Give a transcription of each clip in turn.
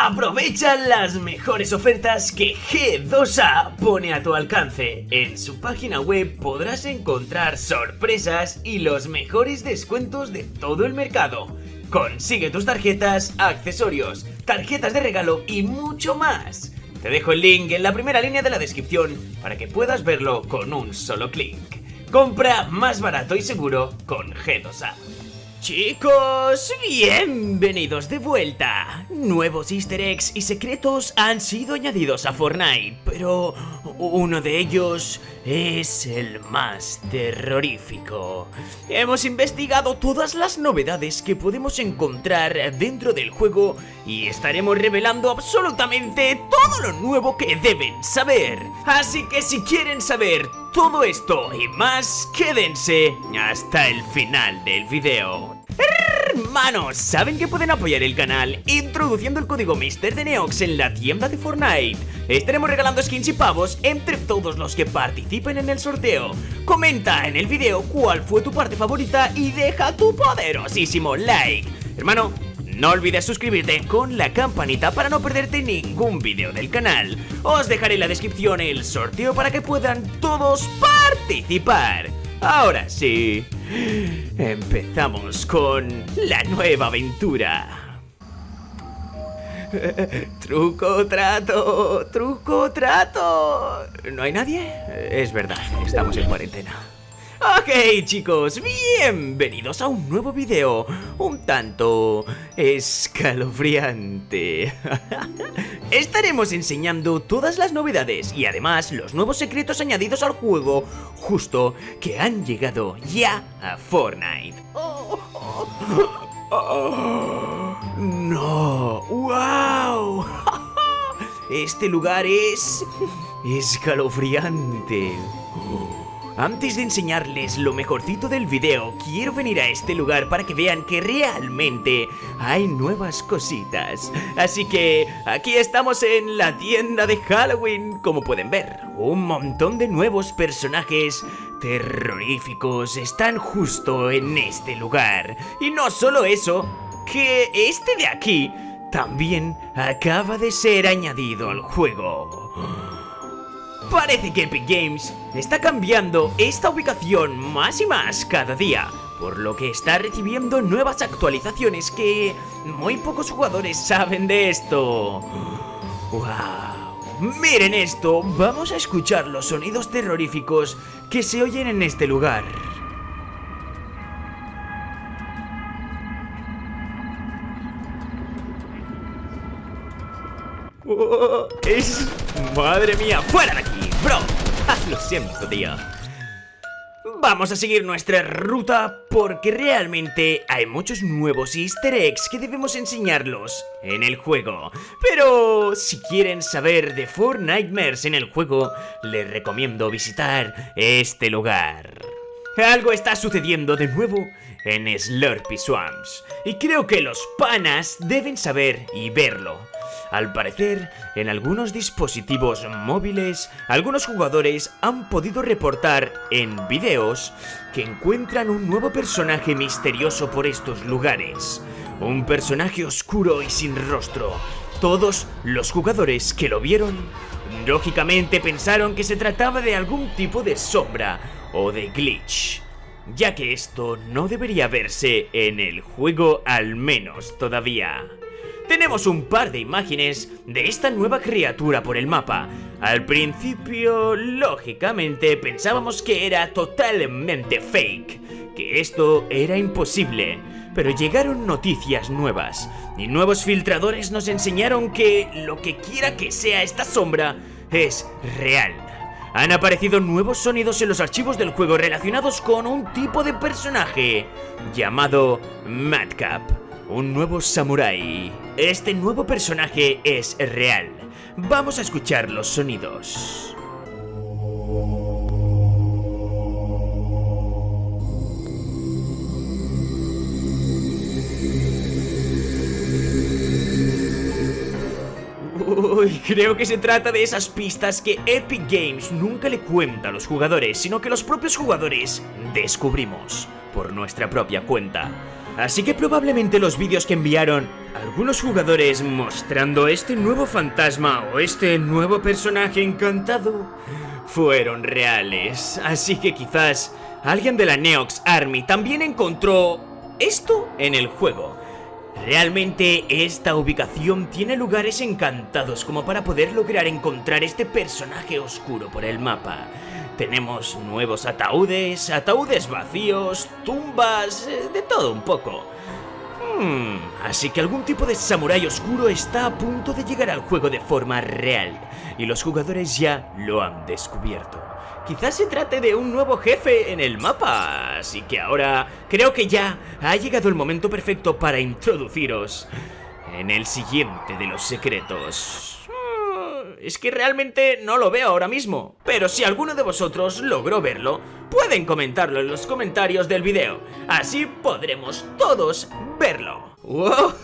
Aprovecha las mejores ofertas que G2A pone a tu alcance. En su página web podrás encontrar sorpresas y los mejores descuentos de todo el mercado. Consigue tus tarjetas, accesorios, tarjetas de regalo y mucho más. Te dejo el link en la primera línea de la descripción para que puedas verlo con un solo clic. Compra más barato y seguro con G2A. Chicos, bienvenidos de vuelta. Nuevos easter eggs y secretos han sido añadidos a Fortnite, pero uno de ellos es el más terrorífico. Hemos investigado todas las novedades que podemos encontrar dentro del juego y estaremos revelando absolutamente todo lo nuevo que deben saber. Así que si quieren saber todo esto y más, quédense hasta el final del video. Hermanos, ¿saben que pueden apoyar el canal introduciendo el código Mister de Neox en la tienda de Fortnite? Estaremos regalando skins y pavos entre todos los que participen en el sorteo. Comenta en el video cuál fue tu parte favorita y deja tu poderosísimo like. Hermano, no olvides suscribirte con la campanita para no perderte ningún video del canal. Os dejaré en la descripción el sorteo para que puedan todos participar. Ahora sí, empezamos con la nueva aventura. truco, trato, truco, trato. ¿No hay nadie? Es verdad, estamos en cuarentena. Ok chicos, bienvenidos a un nuevo video Un tanto escalofriante. Estaremos enseñando todas las novedades y además los nuevos secretos añadidos al juego Justo que han llegado ya a Fortnite. No, wow. Este lugar es escalofriante antes de enseñarles lo mejorcito del video, quiero venir a este lugar para que vean que realmente hay nuevas cositas. Así que aquí estamos en la tienda de Halloween, como pueden ver. Un montón de nuevos personajes terroríficos están justo en este lugar. Y no solo eso, que este de aquí también acaba de ser añadido al juego. Parece que Epic Games está cambiando esta ubicación más y más cada día, por lo que está recibiendo nuevas actualizaciones que muy pocos jugadores saben de esto. ¡Wow! Miren esto, vamos a escuchar los sonidos terroríficos que se oyen en este lugar. Oh, es... Madre mía, fuera de aquí, bro Lo siento, tío Vamos a seguir nuestra ruta porque realmente hay muchos nuevos easter eggs que debemos enseñarlos en el juego. Pero si quieren saber de Four Nightmares en el juego, les recomiendo visitar este lugar. Algo está sucediendo de nuevo en Slurpy Swamps y creo que los panas deben saber y verlo. Al parecer, en algunos dispositivos móviles, algunos jugadores han podido reportar en videos que encuentran un nuevo personaje misterioso por estos lugares. Un personaje oscuro y sin rostro. Todos los jugadores que lo vieron, lógicamente pensaron que se trataba de algún tipo de sombra o de glitch ya que esto no debería verse en el juego al menos todavía tenemos un par de imágenes de esta nueva criatura por el mapa. Al principio, lógicamente, pensábamos que era totalmente fake, que esto era imposible. Pero llegaron noticias nuevas, y nuevos filtradores nos enseñaron que lo que quiera que sea esta sombra es real. Han aparecido nuevos sonidos en los archivos del juego relacionados con un tipo de personaje llamado Madcap un nuevo samurái. Este nuevo personaje es real. Vamos a escuchar los sonidos. Uy, creo que se trata de esas pistas que Epic Games nunca le cuenta a los jugadores, sino que los propios jugadores descubrimos por nuestra propia cuenta. Así que probablemente los vídeos que enviaron algunos jugadores mostrando este nuevo fantasma o este nuevo personaje encantado fueron reales. Así que quizás alguien de la Neox Army también encontró esto en el juego. Realmente esta ubicación tiene lugares encantados como para poder lograr encontrar este personaje oscuro por el mapa. Tenemos nuevos ataúdes, ataúdes vacíos, tumbas, eh, de todo un poco. Hmm, así que algún tipo de samurái oscuro está a punto de llegar al juego de forma real y los jugadores ya lo han descubierto. Quizás se trate de un nuevo jefe en el mapa, así que ahora creo que ya ha llegado el momento perfecto para introduciros en el siguiente de los secretos. Es que realmente no lo veo ahora mismo, pero si alguno de vosotros logró verlo, pueden comentarlo en los comentarios del video, así podremos todos verlo. ¡Wow!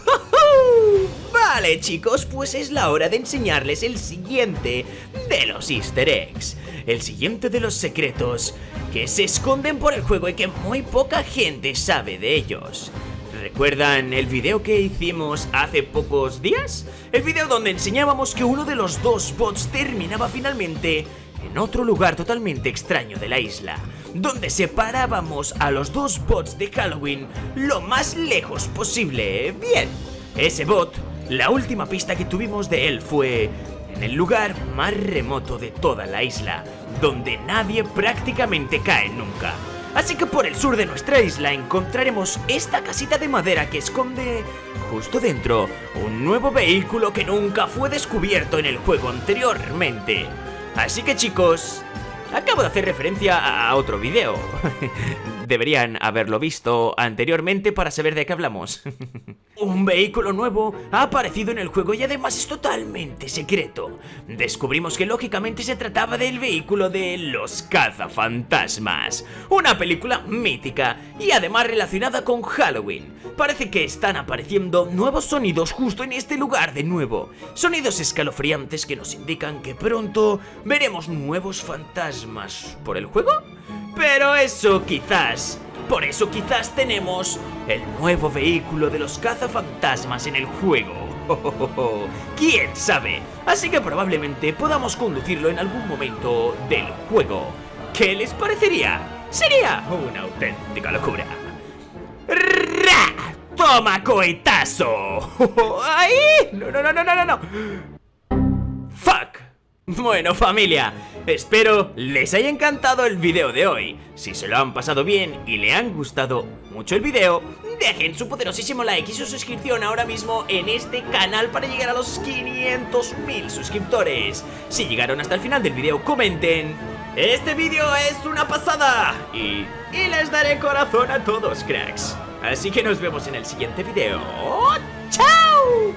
Vale chicos, pues es la hora de enseñarles el siguiente de los easter eggs El siguiente de los secretos que se esconden por el juego y que muy poca gente sabe de ellos ¿Recuerdan el video que hicimos hace pocos días? El video donde enseñábamos que uno de los dos bots terminaba finalmente en otro lugar totalmente extraño de la isla Donde separábamos a los dos bots de Halloween lo más lejos posible Bien, ese bot la última pista que tuvimos de él fue en el lugar más remoto de toda la isla, donde nadie prácticamente cae nunca. Así que por el sur de nuestra isla encontraremos esta casita de madera que esconde justo dentro un nuevo vehículo que nunca fue descubierto en el juego anteriormente. Así que chicos, acabo de hacer referencia a otro video. Deberían haberlo visto anteriormente para saber de qué hablamos. Un vehículo nuevo ha aparecido en el juego y además es totalmente secreto. Descubrimos que lógicamente se trataba del vehículo de Los Cazafantasmas, una película mítica y además relacionada con Halloween. Parece que están apareciendo nuevos sonidos justo en este lugar de nuevo. Sonidos escalofriantes que nos indican que pronto veremos nuevos fantasmas por el juego. Pero eso quizás por eso quizás tenemos el nuevo vehículo de los cazafantasmas en el juego. ¿Quién sabe? Así que probablemente podamos conducirlo en algún momento del juego. ¿Qué les parecería? Sería una auténtica locura. ¡Ra! ¡Toma cohetazo! ¡Ay! No, no, no, no, no, no. Bueno familia, espero les haya encantado el video de hoy. Si se lo han pasado bien y le han gustado mucho el video Dejen su poderosísimo like y su suscripción ahora mismo en este canal para llegar a los 500.000 suscriptores. Si llegaron hasta el final del video comenten. Este video es una pasada. Y, y les daré corazón a todos cracks. Así que nos vemos en el siguiente video. ¡Chao!